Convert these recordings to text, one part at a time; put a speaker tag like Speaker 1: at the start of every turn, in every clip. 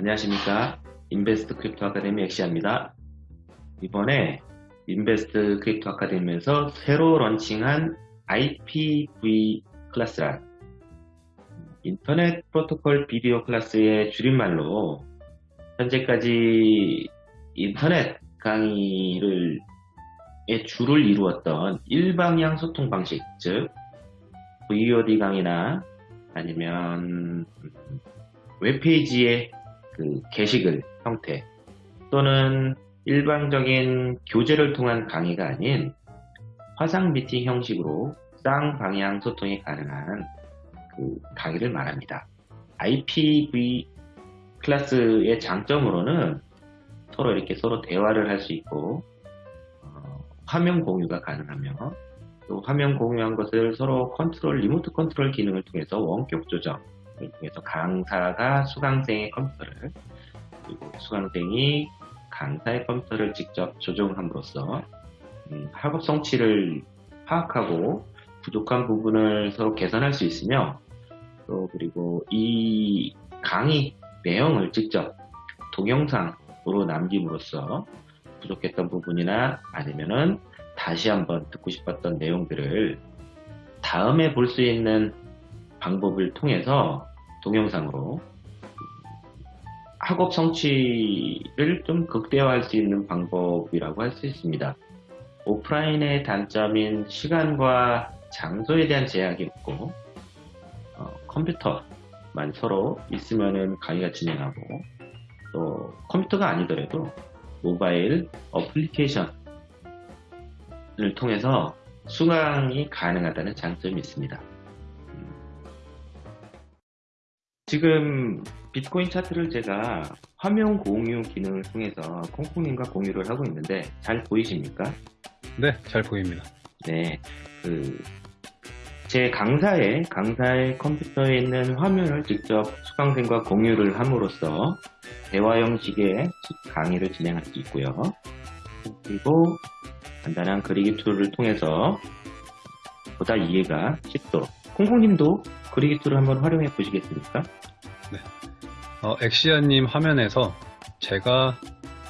Speaker 1: 안녕하십니까. 인베스트 크립토 아카데미 엑시아입니다. 이번에 인베스트 크립토 아카데미에서 새로 런칭한 IPV class란 Internet Protocol Video Class의 줄임말로 현재까지 인터넷 강의를 의 주를 이루었던 일방향 소통 방식 즉 VOD 강의나 아니면 웹페이지의 그 게시글 형태 또는 일반적인 교재를 통한 강의가 아닌 화상 미팅 형식으로 쌍방향 소통이 가능한 그 강의를 말합니다. IPv 클래스의 장점으로는 서로 이렇게 서로 대화를 할 수 있고 어, 화면 공유가 가능하며 또 화면 공유한 것을 서로 컨트롤 리모트 컨트롤 기능을 통해서 원격 조정 을 통해서 강사가 수강생의 컴퓨터를 그리고 수강생이 강사의 컴퓨터를 직접 조정함으로써 음, 학업 성취를 파악하고 부족한 부분을 서로 개선할 수 있으며 또 그리고 이 강의 내용을 직접 동영상으로 남김으로써 부족했던 부분이나 아니면은 다시 한번 듣고 싶었던 내용들을 다음에 볼 수 있는 방법을 통해서 동영상으로 학업 성취를 좀 극대화할 수 있는 방법이라고 할 수 있습니다. 오프라인의 단점인 시간과 장소에 대한 제약이 없고 어, 컴퓨터만 서로 있으면 강의가 진행하고 또 컴퓨터가 아니더라도 모바일 어플리케이션을 통해서 수강이 가능하다는 장점이 있습니다. 지금 비트코인 차트를 제가 화면 공유 기능을 통해서 콩콩님과 공유를 하고 있는데 잘 보이십니까?
Speaker 2: 네, 잘 보입니다.
Speaker 1: 네, 그, 제 강사의, 강사의 컴퓨터에 있는 화면을 직접 수강생과 공유를 함으로써 대화 형식의 강의를 진행할 수 있고요. 그리고 간단한 그리기 툴을 통해서 보다 이해가 쉽도록 콩콩님도 그리기 툴을 한번 활용해 보시겠습니까?
Speaker 2: 네. 어, 엑시아님 화면에서 제가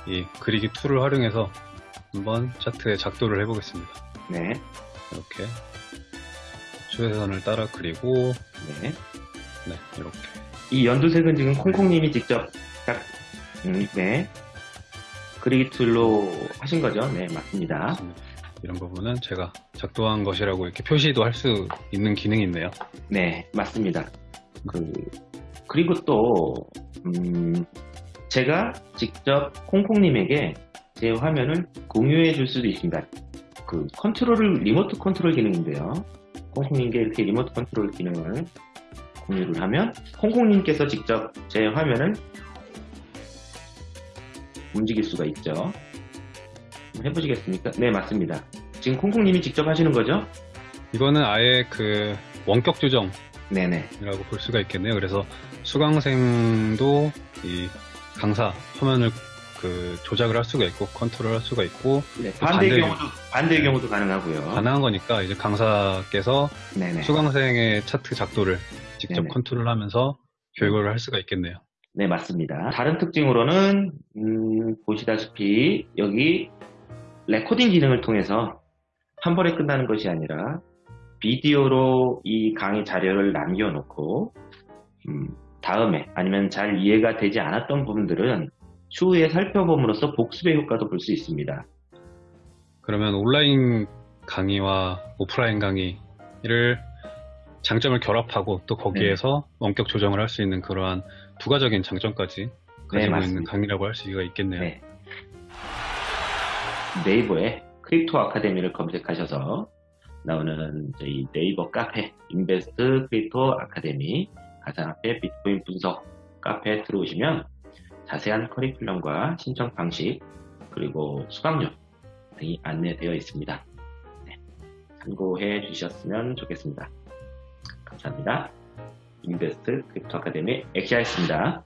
Speaker 2: 이 그리기 툴을 활용해서 한번 차트에 작도를 해보겠습니다.
Speaker 1: 네.
Speaker 2: 이렇게 추세선을 따라 그리고
Speaker 1: 네.
Speaker 2: 네, 이렇게
Speaker 1: 이 연두색은 지금 콩콩님이 직접 딱, 음, 네. 그리기 툴로 하신 거죠? 네, 맞습니다.
Speaker 2: 맞습니다. 이런 부분은 제가 작도한 것이라고 이렇게 표시도 할 수 있는 기능이 있네요.
Speaker 1: 네, 맞습니다. 그, 그리고 또, 음, 제가 직접 콩콩님에게 제 화면을 공유해 줄 수도 있습니다. 그 컨트롤을, 리모트 컨트롤 기능인데요. 콩콩님께 이렇게 리모트 컨트롤 기능을 공유를 하면 콩콩님께서 직접 제 화면을 움직일 수가 있죠. 해보시겠습니까? 네, 맞습니다. 지금 콩콩님이 직접 하시는 거죠?
Speaker 2: 이거는 아예 그 원격 조정 이라고
Speaker 1: 네네.
Speaker 2: 볼 수가 있겠네요. 그래서 수강생도 이 강사 화면을 그 조작을 할 수가 있고 컨트롤 할 수가 있고
Speaker 1: 네, 반대의
Speaker 2: 반대-
Speaker 1: 경우도, 반대의 경우도 가능하고요.
Speaker 2: 가능한 거니까 이제 강사께서
Speaker 1: 네네.
Speaker 2: 수강생의 차트 작도를 직접. 컨트롤하면서 교육을 할 수가 있겠네요.
Speaker 1: 네, 맞습니다. 다른 특징으로는, 음, 보시다시피, 여기, 레코딩 기능을 통해서 한 번에 끝나는 것이 아니라, 비디오로 이 강의 자료를 남겨놓고, 음, 다음에, 아니면 잘 이해가 되지 않았던 부분들은 추후에 살펴봄으로써 복습의 효과도 볼 수 있습니다.
Speaker 2: 그러면 온라인 강의와 오프라인 강의를 장점을 결합하고 또 거기에서 원격 조정을 할 수 있는 그러한 부가적인 장점까지 가지고 있는
Speaker 1: 맞습니다.
Speaker 2: 강의라고 할 수가 있겠네요.
Speaker 1: 네. 네이버에 Crypto Academy를 검색하셔서 나오는 저희 네이버 카페 Invest Crypto Academy 가상화폐 비트코인 분석 카페에 들어오시면 자세한 커리큘럼과 신청 방식 그리고 수강료 등이 안내되어 있습니다. 네, 참고해 주셨으면 좋겠습니다. 감사합니다. Invest Crypto Academy 엑시아였습니다.